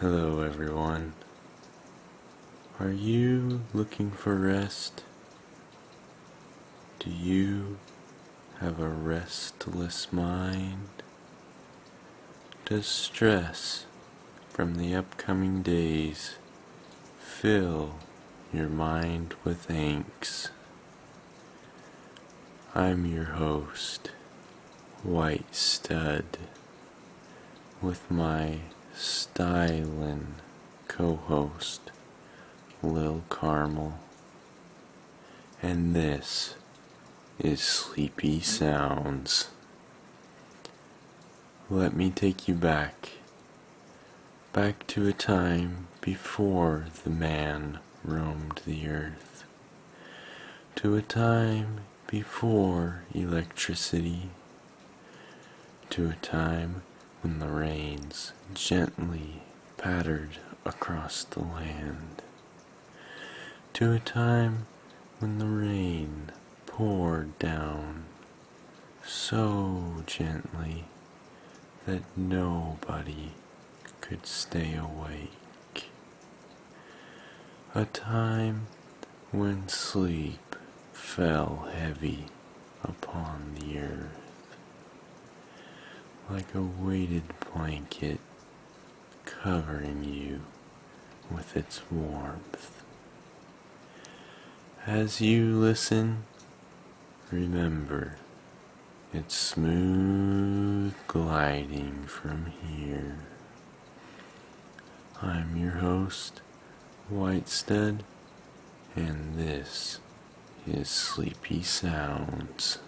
Hello, everyone. Are you looking for rest? Do you have a restless mind? Does stress from the upcoming days fill your mind with angst? I'm your host, White Stud, with my stylin' co-host Lil Carmel. And this is Sleepy Sounds. Let me take you back, back to a time before the man roamed the earth, to a time before electricity, to a time when the rains gently pattered across the land, to a time when the rain poured down so gently that nobody could stay awake, a time when sleep fell heavy upon the earth like a weighted blanket covering you with its warmth. As you listen, remember it's smooth gliding from here. I'm your host, Whitestead, and this is Sleepy Sounds.